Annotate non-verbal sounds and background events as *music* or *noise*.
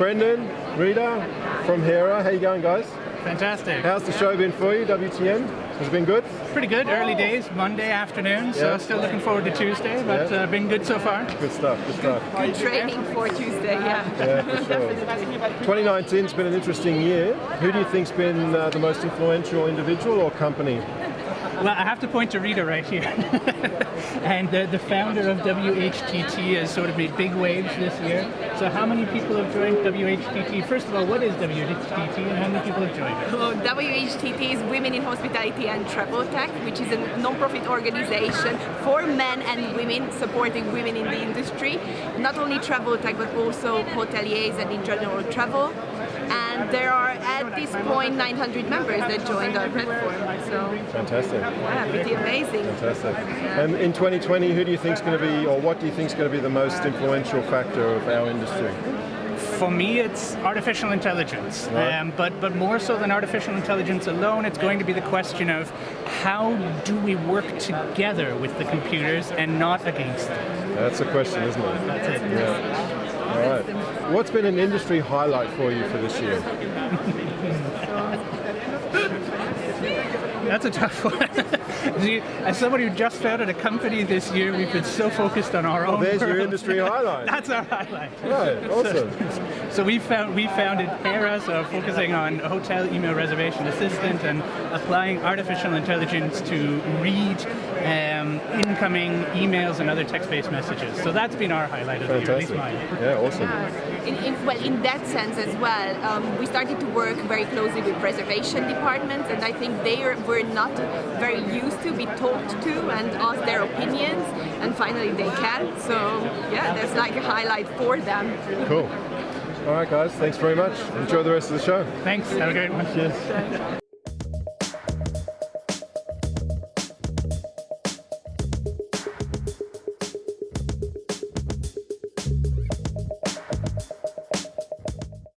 Brendan, Rita from Hera. How you going, guys? Fantastic. How's the show been for you, WTM? Has it been good? Pretty good. Early days, Monday afternoon, so Yeah. still looking forward to Tuesday, but Yeah. uh, been good so far. Good stuff, good stuff. Good training for Tuesday, yeah. *laughs* Yeah, for sure. 2019's been an interesting year. Who do you think's been uh, the most influential individual or company? Well, I have to point to Rita right here. *laughs* and the, the founder of WHTT has sort of made big waves this year. So how many people have joined WHTT? First of all, what is WHTT and how many people have joined it? Well, WHTT is Women in Hospitality and Travel Tech, which is a non-profit organization for men and women supporting women in the industry. Not only travel tech, but also hoteliers and in general travel. And there are at this point 900 members that joined our platform. So Fantastic, yeah, pretty amazing. fantastic. And in 2020, who do you think is going to be, or what do you think is going to be the most influential factor of our industry? For me, it's artificial intelligence, Right. um, but but more so than artificial intelligence alone, it's going to be the question of how do we work together with the computers and not against them. That's the question, isn't it? That's it. Yeah. All right. What's been an industry highlight for you for this year? That's a tough one. *laughs* See, As somebody who just founded a company this year, we've been so focused on our own. There's your industry *laughs* highlight. That's our highlight. Right, awesome. So we found we founded Hera, so focusing on hotel email reservation assistant and applying artificial intelligence to read um, incoming emails and other text-based messages. So that's been our highlight of the year, at least Fantastic. mine. Yeah, awesome. In, in, well, in that sense as well, um, we started to work very closely with reservation departments, and I think they are, were not very used to be talked to and ask their opinions, and finally they can. So yeah, that's like a highlight for them. Cool. All right, guys. Thanks very much. Enjoy the rest of the show. Thanks. Have a great one. Cheers.